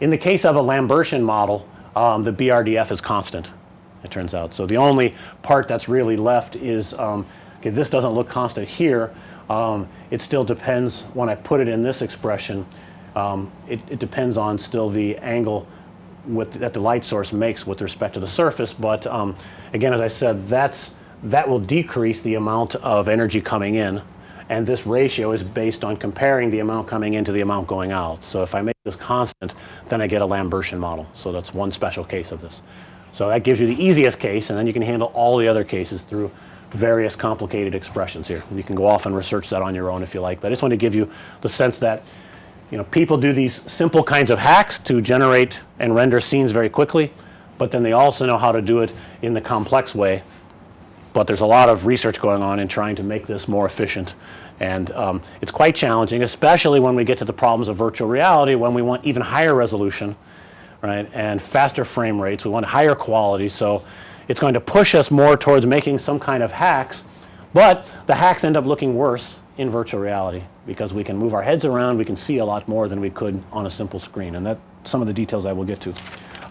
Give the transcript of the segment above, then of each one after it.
In the case of a Lambertian model, um, the BRDF is constant it turns out. So, the only part that's really left is um, okay, this doesn't look constant here. Um, it still depends when I put it in this expression, um, it, it, depends on still the angle with, that the light source makes with respect to the surface. But um, again, as I said, that's that will decrease the amount of energy coming in and this ratio is based on comparing the amount coming in to the amount going out. So, if I make this constant then I get a Lambertian model. So, that's one special case of this. So, that gives you the easiest case and then you can handle all the other cases through various complicated expressions here. You can go off and research that on your own if you like, but I just want to give you the sense that you know people do these simple kinds of hacks to generate and render scenes very quickly, but then they also know how to do it in the complex way. But there's a lot of research going on in trying to make this more efficient and um, it's quite challenging especially when we get to the problems of virtual reality when we want even higher resolution right and faster frame rates. We want higher quality. So, it's going to push us more towards making some kind of hacks, but the hacks end up looking worse in virtual reality because we can move our heads around, we can see a lot more than we could on a simple screen and that some of the details I will get to.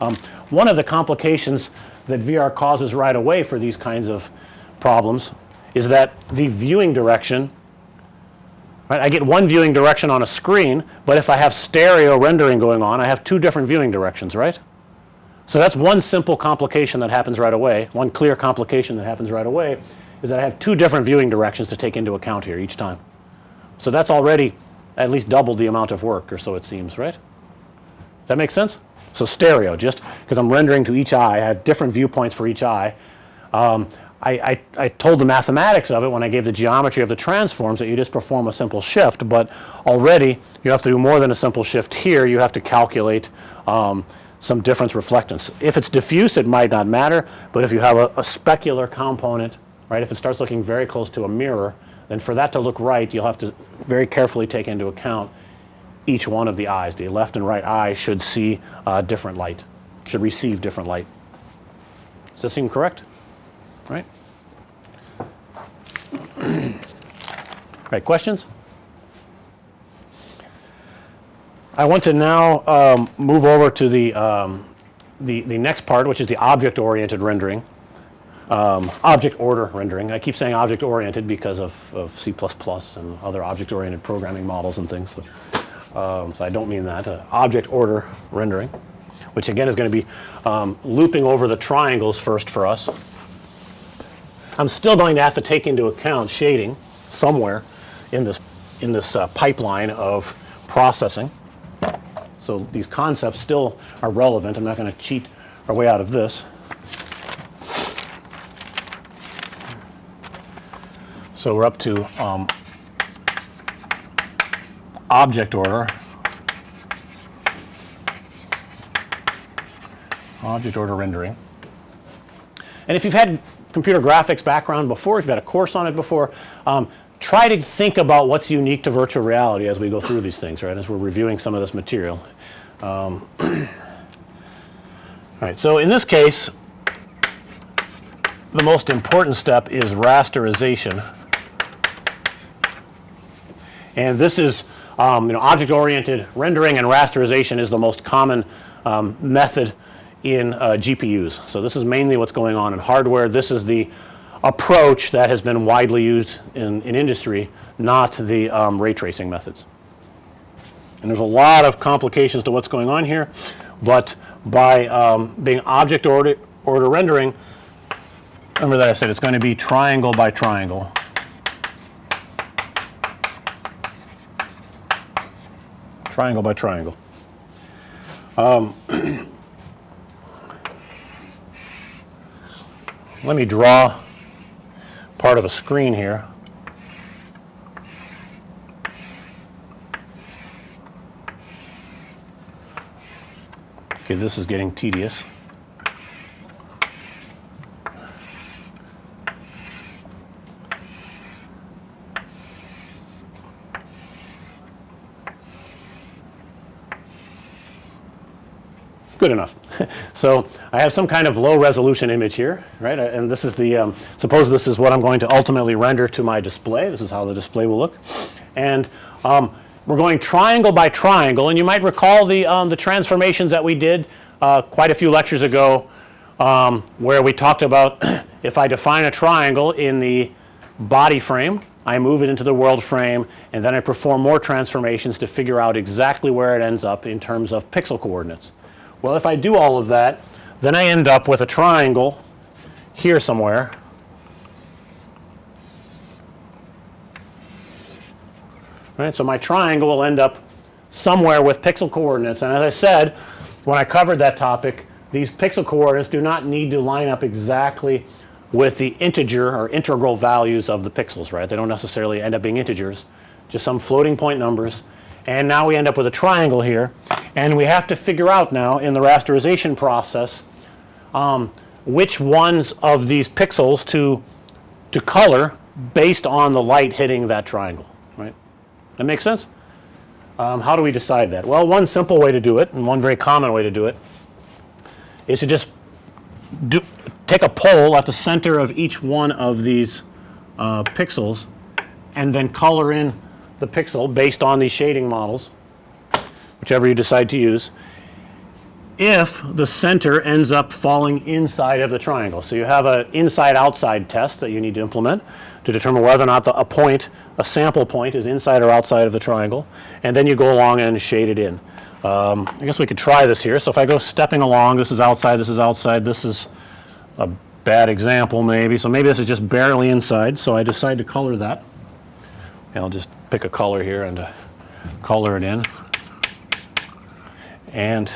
Um, one of the complications that VR causes right away for these kinds of problems is that the viewing direction right, I get one viewing direction on a screen, but if I have stereo rendering going on I have two different viewing directions right. So, that's one simple complication that happens right away. One clear complication that happens right away is that I have two different viewing directions to take into account here each time. So, that's already at least double the amount of work or so it seems right. Does that make sense? So, stereo just because I'm rendering to each eye I have different viewpoints for each eye. Um, I, I, I, told the mathematics of it when I gave the geometry of the transforms that you just perform a simple shift, but already you have to do more than a simple shift here. You have to calculate um, some difference reflectance. If it's diffuse it might not matter, but if you have a, a, specular component right if it starts looking very close to a mirror then for that to look right you'll have to very carefully take into account each one of the eyes. The left and right eye should see uh, different light, should receive different light. Does that seem correct? Right? right, questions? I want to now um, move over to the, um, the, the next part which is the object oriented rendering, um, object order rendering. I keep saying object oriented because of, of C++ and other object oriented programming models and things. So, um, so I don't mean that uh, object order rendering which again is going to be um, looping over the triangles first for us. I'm still going to have to take into account shading somewhere in this in this uh, pipeline of processing. So, these concepts still are relevant. I'm not going to cheat our way out of this. So, we're up to um, object order. Object order rendering. And if you've had computer graphics background before, if you've had a course on it before, um, try to think about what's unique to virtual reality as we go through these things, right, as we're reviewing some of this material. Um, all right. So, in this case the most important step is rasterization. And this is um, you know object oriented rendering and rasterization is the most common um, method in uh, GPUs. So, this is mainly what's going on in hardware. This is the approach that has been widely used in, in industry not the um, ray tracing methods. And there's a lot of complications to what's going on here, but by um, being object order, order rendering, remember that I said it's going to be triangle by triangle. Triangle by triangle. Um, let me draw part of a screen here. Okay, this is getting tedious. Good enough. so, I have some kind of low resolution image here right and this is the um, suppose this is what I'm going to ultimately render to my display. This is how the display will look and um, we're going triangle by triangle and you might recall the, um, the transformations that we did uh, quite a few lectures ago um, where we talked about if I define a triangle in the body frame I move it into the world frame and then I perform more transformations to figure out exactly where it ends up in terms of pixel coordinates. Well, if I do all of that then I end up with a triangle here somewhere right. So, my triangle will end up somewhere with pixel coordinates and as I said when I covered that topic these pixel coordinates do not need to line up exactly with the integer or integral values of the pixels right. They don't necessarily end up being integers just some floating point numbers and now we end up with a triangle here and we have to figure out now in the rasterization process um, which ones of these pixels to to color based on the light hitting that triangle right. That makes sense? Um, how do we decide that? Well, one simple way to do it and one very common way to do it is to just do take a pole at the center of each one of these uh, pixels and then color in the pixel based on these shading models whichever you decide to use if the center ends up falling inside of the triangle. So, you have a inside outside test that you need to implement to determine whether or not the, a point a sample point is inside or outside of the triangle and then you go along and shade it in. Um, I guess we could try this here. So, if I go stepping along this is outside this is outside this is a bad example maybe. So, maybe this is just barely inside. So, I decide to color that and I'll just pick a color here and uh, color it in and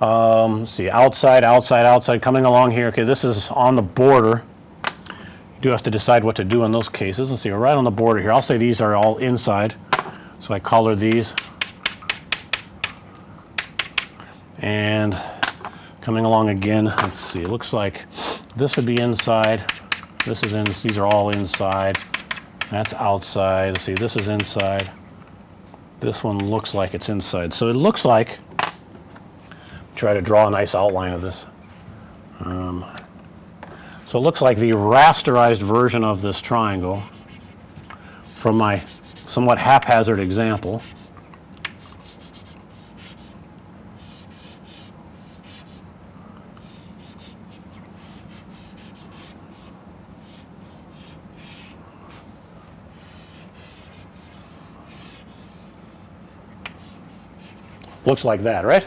um, see outside, outside, outside coming along here. Okay, this is on the border. You do have to decide what to do in those cases. Let's see, we're right on the border here. I'll say these are all inside. So I color these and coming along again. Let's see, it looks like this would be inside. This is in, these are all inside. That's outside. Let's see, this is inside. This one looks like it's inside. So it looks like try to draw a nice outline of this. Um, so it looks like the rasterized version of this triangle from my somewhat haphazard example looks like that, right?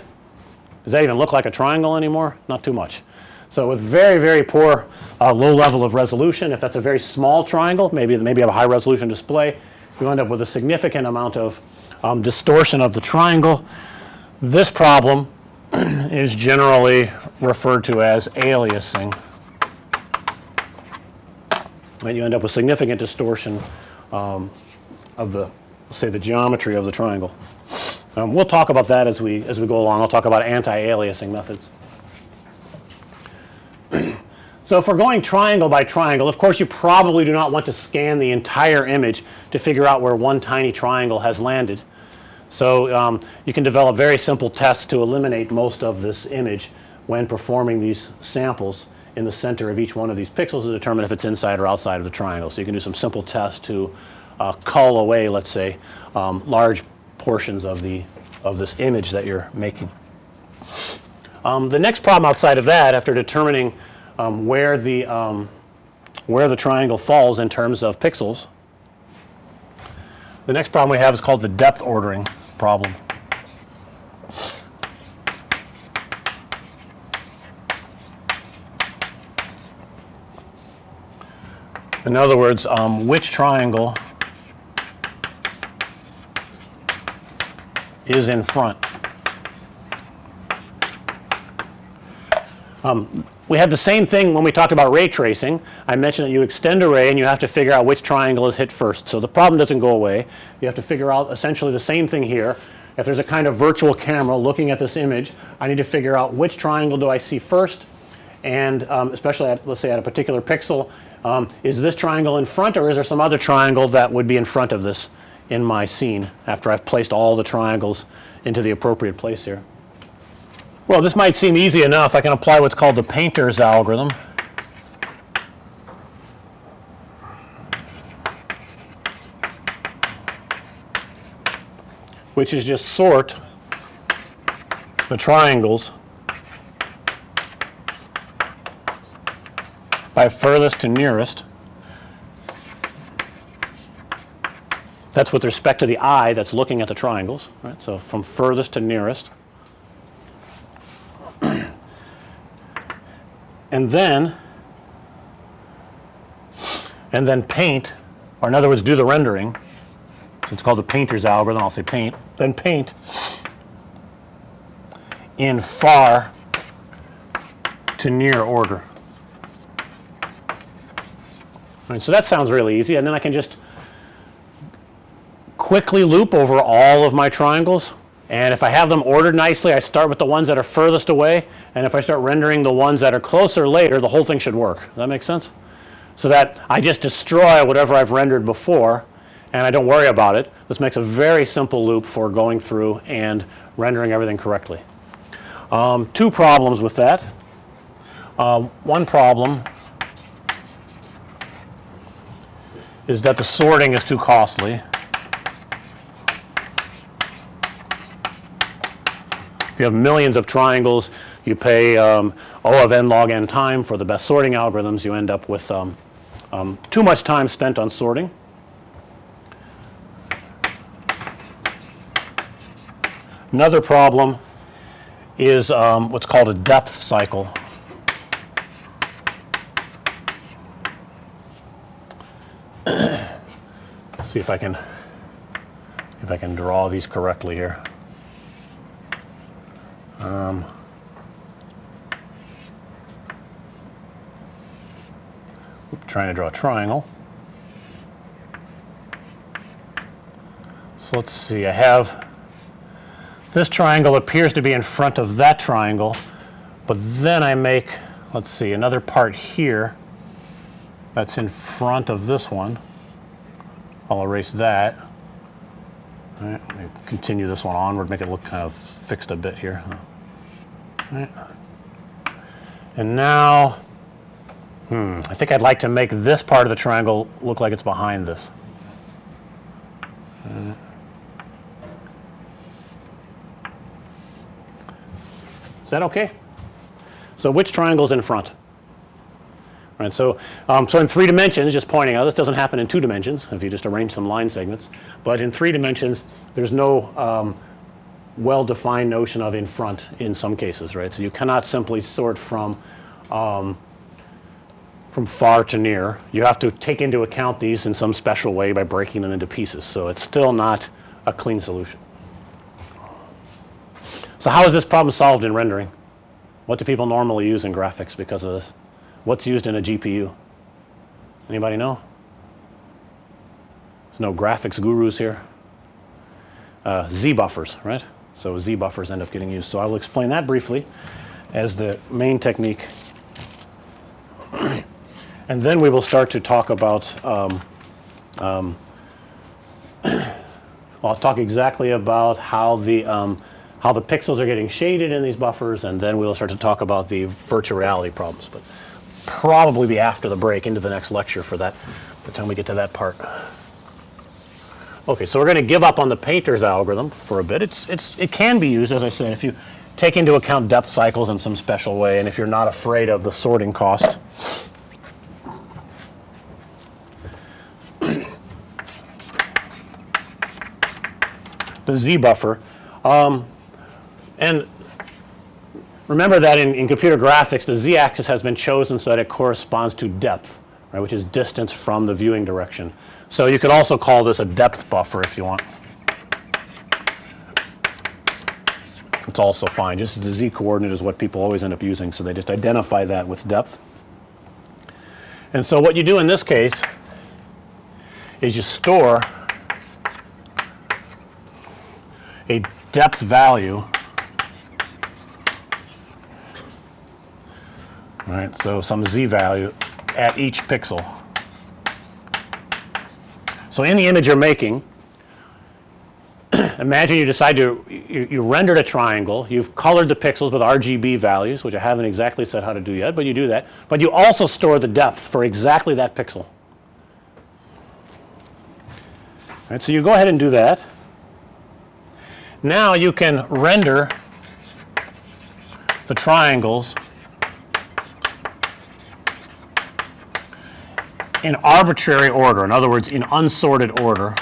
Does that even look like a triangle anymore? Not too much. So, with very, very poor uh, low level of resolution, if that's a very small triangle, maybe maybe have a high resolution display, you end up with a significant amount of um, distortion of the triangle. This problem is generally referred to as aliasing. And you end up with significant distortion um, of the say the geometry of the triangle. Um, we'll talk about that as we as we go along. I'll talk about anti-aliasing methods. so, if we're going triangle by triangle, of course, you probably do not want to scan the entire image to figure out where one tiny triangle has landed. So, um, you can develop very simple tests to eliminate most of this image when performing these samples in the center of each one of these pixels to determine if it's inside or outside of the triangle. So, you can do some simple tests to uh, cull away let's say um, large portions of the of this image that you're making. Um, the next problem outside of that after determining um, where the um, where the triangle falls in terms of pixels the next problem we have is called the depth ordering problem. In other words, um, which triangle is in front. Um, we had the same thing when we talked about ray tracing. I mentioned that you extend a ray and you have to figure out which triangle is hit first. So, the problem doesn't go away. You have to figure out essentially the same thing here. If there's a kind of virtual camera looking at this image, I need to figure out which triangle do I see first and um, especially at let's say at a particular pixel, um, is this triangle in front or is there some other triangle that would be in front of this in my scene after I've placed all the triangles into the appropriate place here. Well, this might seem easy enough. I can apply what's called the painter's algorithm. which is just sort the triangles by furthest to nearest. That's with respect to the eye that's looking at the triangles, right. So, from furthest to nearest. and then and then paint or in other words do the rendering. So, it's called the painter's algorithm, I'll say paint, then paint in far to near order. Right, so that sounds really easy and then I can just quickly loop over all of my triangles and if I have them ordered nicely I start with the ones that are furthest away and if I start rendering the ones that are closer later the whole thing should work. Does that make sense? So that I just destroy whatever I've rendered before and I don't worry about it. This makes a very simple loop for going through and rendering everything correctly. Um, two problems with that. Um, one problem is that the sorting is too costly. If you have millions of triangles, you pay um, O of n log n time for the best sorting algorithms, you end up with um, um, too much time spent on sorting. Another problem is um, what's called a depth cycle. see if I can if I can draw these correctly here. Um, trying to draw a triangle. So let's see, I have this triangle appears to be in front of that triangle, but then I make let's see another part here that's in front of this one. I'll erase that. All right, continue this one onward, make it look kind of fixed a bit here. Right. And now, hmm, I think I'd like to make this part of the triangle look like it's behind this. Is that okay? So which triangle is in front? right. So, um, so in three dimensions just pointing out this doesn't happen in two dimensions if you just arrange some line segments, but in three dimensions there's no um, well defined notion of in front in some cases right. So, you cannot simply sort from um, from far to near. You have to take into account these in some special way by breaking them into pieces. So, it's still not a clean solution. So, how is this problem solved in rendering? What do people normally use in graphics because of this? What's used in a GPU? Anybody know? There's no graphics gurus here. Uh, Z buffers, right? So Z buffers end up getting used. So I will explain that briefly as the main technique. and then we will start to talk about um, um, I'll talk exactly about how the um, how the pixels are getting shaded in these buffers and then we'll start to talk about the virtual reality problems. But probably be after the break into the next lecture for that by the time we get to that part. Okay, so we're going to give up on the painter's algorithm for a bit. It's it's it can be used as I said if you take into account depth cycles in some special way and if you're not afraid of the sorting cost. the Z buffer um, and Remember that in, in computer graphics the z axis has been chosen so that it corresponds to depth right which is distance from the viewing direction. So, you could also call this a depth buffer if you want. It's also fine just the z coordinate is what people always end up using. So, they just identify that with depth. And so, what you do in this case is you store a depth value right. So, some z value at each pixel. So, in the image you're making imagine you decide to you, you rendered a triangle, you've colored the pixels with RGB values which I haven't exactly said how to do yet, but you do that. But you also store the depth for exactly that pixel. Right, so, you go ahead and do that now you can render the triangles in arbitrary order. In other words, in unsorted order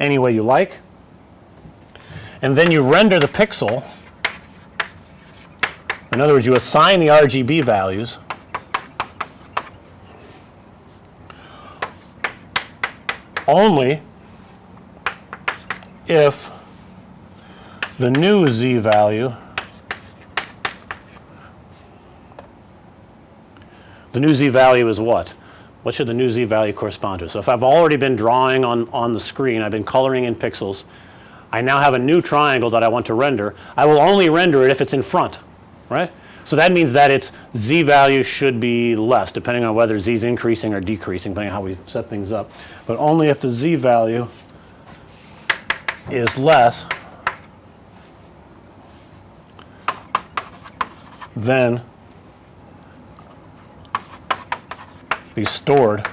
any way you like. And then you render the pixel. In other words, you assign the RGB values only if the new z value the new z value is what? What should the new z value correspond to? So, if I've already been drawing on, on the screen, I've been coloring in pixels, I now have a new triangle that I want to render. I will only render it if it's in front, right. So, that means that its z value should be less depending on whether z is increasing or decreasing depending on how we set things up, but only if the z value is less than the stored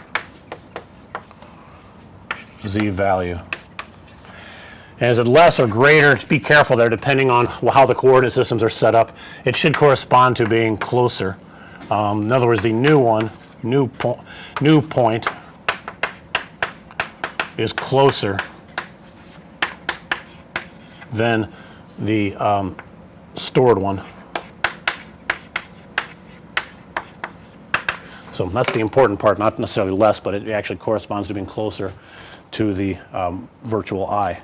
z value. And is it less or greater? Just be careful there depending on how the coordinate systems are set up. It should correspond to being closer. Um, in other words, the new one, new, po new point is closer than the um, stored one. So, that's the important part not necessarily less, but it actually corresponds to being closer to the um, virtual eye.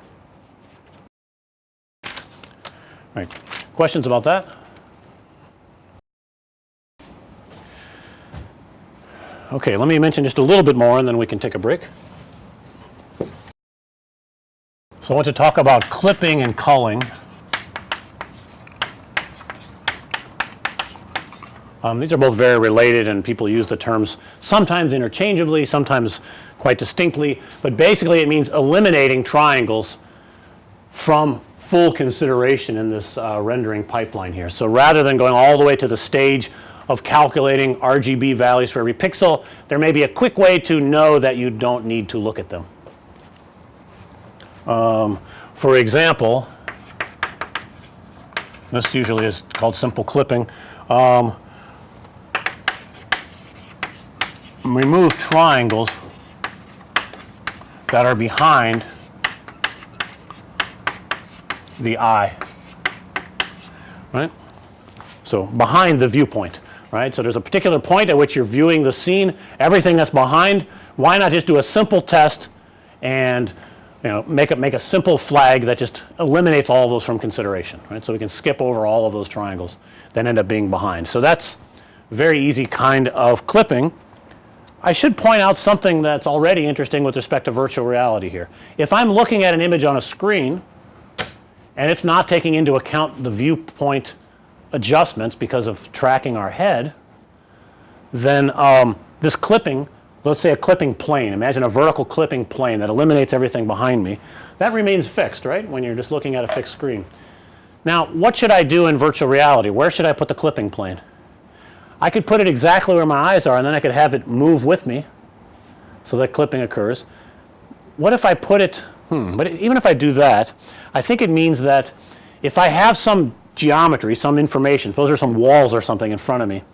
Right. Questions about that? Okay, let me mention just a little bit more and then we can take a break. So, I want to talk about clipping and culling. Um, these are both very related and people use the terms sometimes interchangeably, sometimes quite distinctly, but basically it means eliminating triangles from full consideration in this uh, rendering pipeline here. So, rather than going all the way to the stage of calculating RGB values for every pixel, there may be a quick way to know that you don't need to look at them. Um, for example, this usually is called simple clipping. Um, remove triangles that are behind the eye, right. So, behind the viewpoint, right. So, there's a particular point at which you're viewing the scene, everything that's behind, why not just do a simple test and you know make a make a simple flag that just eliminates all those from consideration, right. So, we can skip over all of those triangles that end up being behind. So, that's very easy kind of clipping I should point out something that's already interesting with respect to virtual reality here. If I'm looking at an image on a screen and it's not taking into account the viewpoint adjustments because of tracking our head, then um, this clipping, let's say a clipping plane, imagine a vertical clipping plane that eliminates everything behind me, that remains fixed, right, when you're just looking at a fixed screen. Now, what should I do in virtual reality? Where should I put the clipping plane? I could put it exactly where my eyes are and then I could have it move with me so that clipping occurs. What if I put it hmm, but even if I do that I think it means that if I have some geometry some information those are some walls or something in front of me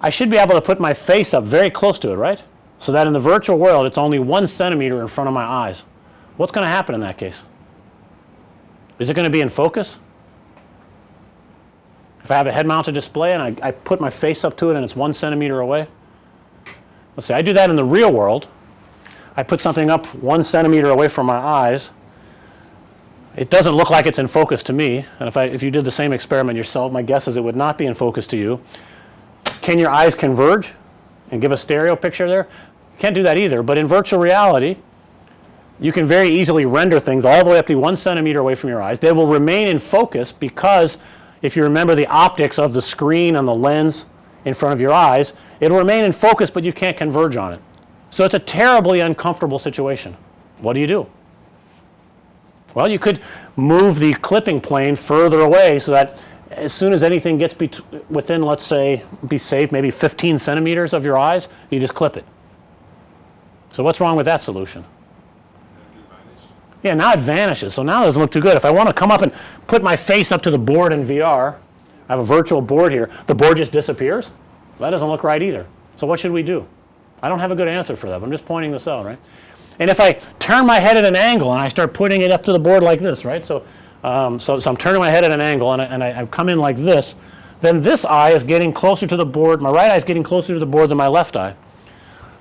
I should be able to put my face up very close to it right. So that in the virtual world it's only 1 centimeter in front of my eyes. What's going to happen in that case? Is it going to be in focus? If I have a head mounted display and I, I put my face up to it and it's 1 centimeter away, let's say I do that in the real world. I put something up 1 centimeter away from my eyes. It doesn't look like it's in focus to me and if I if you did the same experiment yourself my guess is it would not be in focus to you. Can your eyes converge and give a stereo picture there? Can't do that either, but in virtual reality you can very easily render things all the way up to 1 centimeter away from your eyes. They will remain in focus because if you remember the optics of the screen and the lens in front of your eyes, it'll remain in focus, but you can't converge on it. So, it's a terribly uncomfortable situation. What do you do? Well, you could move the clipping plane further away so that as soon as anything gets within let's say be safe maybe 15 centimeters of your eyes, you just clip it. So, what's wrong with that solution? Yeah, now it vanishes. So now it doesn't look too good. If I want to come up and put my face up to the board in VR, I have a virtual board here, the board just disappears. That doesn't look right either. So what should we do? I don't have a good answer for that. I'm just pointing this out, right? And if I turn my head at an angle and I start putting it up to the board like this, right? So, um, so, so I'm turning my head at an angle and I, and I, I come in like this, then this eye is getting closer to the board. My right eye is getting closer to the board than my left eye.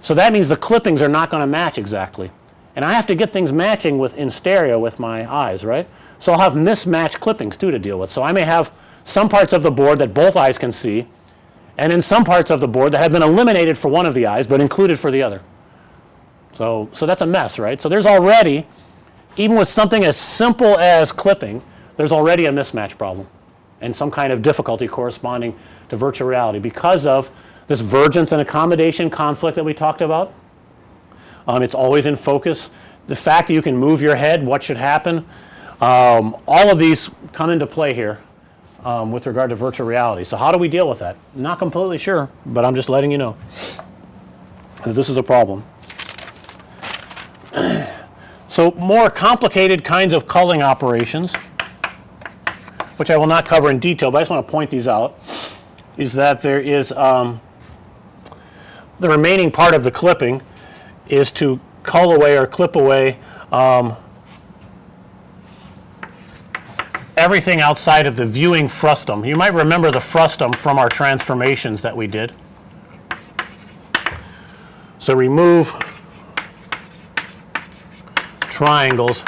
So that means the clippings are not going to match exactly. And I have to get things matching with in stereo with my eyes, right? So I'll have mismatched clippings too to deal with. So I may have some parts of the board that both eyes can see and in some parts of the board that have been eliminated for one of the eyes but included for the other. So, so that's a mess, right? So there's already, even with something as simple as clipping, there's already a mismatch problem and some kind of difficulty corresponding to virtual reality because of this vergence and accommodation conflict that we talked about. Um, it's always in focus. The fact that you can move your head, what should happen, um, all of these come into play here um, with regard to virtual reality. So how do we deal with that? Not completely sure, but I'm just letting you know that this is a problem. so more complicated kinds of culling operations, which I will not cover in detail, but I just want to point these out, is that there is um, the remaining part of the clipping is to cull away or clip away um, everything outside of the viewing frustum. You might remember the frustum from our transformations that we did. So remove triangles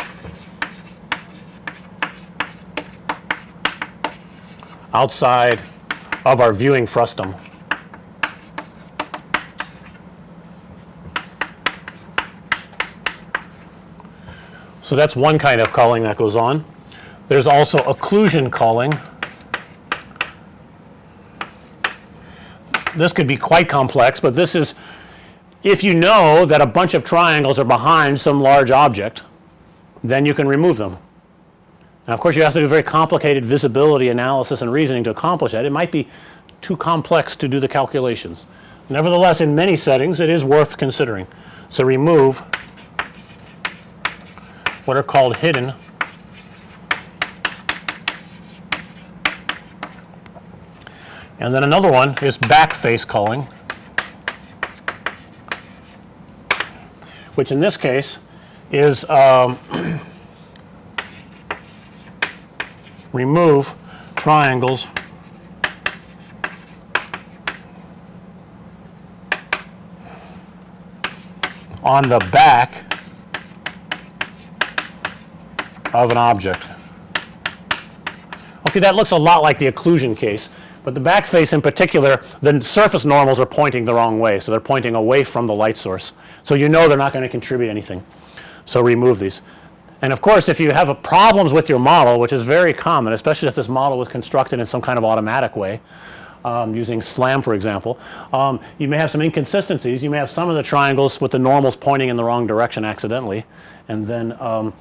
outside of our viewing frustum. So that's one kind of culling that goes on. There's also occlusion culling. This could be quite complex, but this is if you know that a bunch of triangles are behind some large object, then you can remove them. Now of course you have to do very complicated visibility analysis and reasoning to accomplish that. It might be too complex to do the calculations. Nevertheless, in many settings it is worth considering. So remove what are called hidden. And then another one is back face culling, which in this case is um, remove triangles. On the back of an object. Okay, that looks a lot like the occlusion case. But the back face in particular, the surface normals are pointing the wrong way. So they're pointing away from the light source. So you know they're not going to contribute anything. So remove these. And of course, if you have problems with your model, which is very common, especially if this model was constructed in some kind of automatic way, um, using SLAM for example, um, you may have some inconsistencies. You may have some of the triangles with the normals pointing in the wrong direction accidentally. And then um,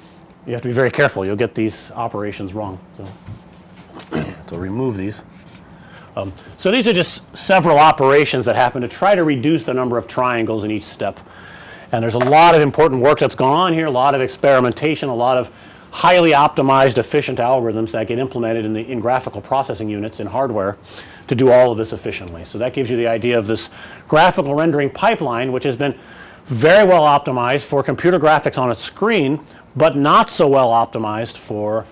you have to be very careful. You'll get these operations wrong. So, so remove these. Um, so these are just several operations that happen to try to reduce the number of triangles in each step. And there's a lot of important work that's gone on here, a lot of experimentation, a lot of highly optimized efficient algorithms that get implemented in the in graphical processing units in hardware to do all of this efficiently. So that gives you the idea of this graphical rendering pipeline which has been very well optimized for computer graphics on a screen, but not so well optimized for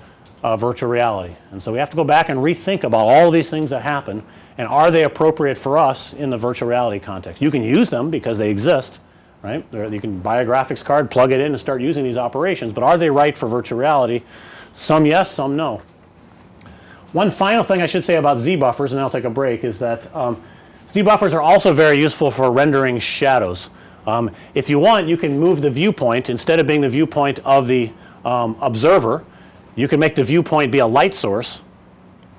uh, virtual reality. And so we have to go back and rethink about all these things that happen and are they appropriate for us in the virtual reality context. You can use them because they exist, right. You can buy a graphics card, plug it in and start using these operations, but are they right for virtual reality? Some yes, some no. One final thing I should say about Z buffers and I'll take a break is that um, Z buffers are also very useful for rendering shadows. Um, if you want you can move the viewpoint instead of being the viewpoint of the um, observer you can make the viewpoint be a light source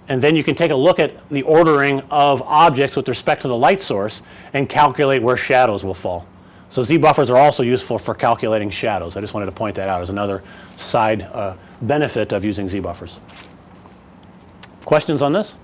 and then you can take a look at the ordering of objects with respect to the light source and calculate where shadows will fall. So Z buffers are also useful for calculating shadows. I just wanted to point that out as another side uh, benefit of using Z buffers. Questions on this?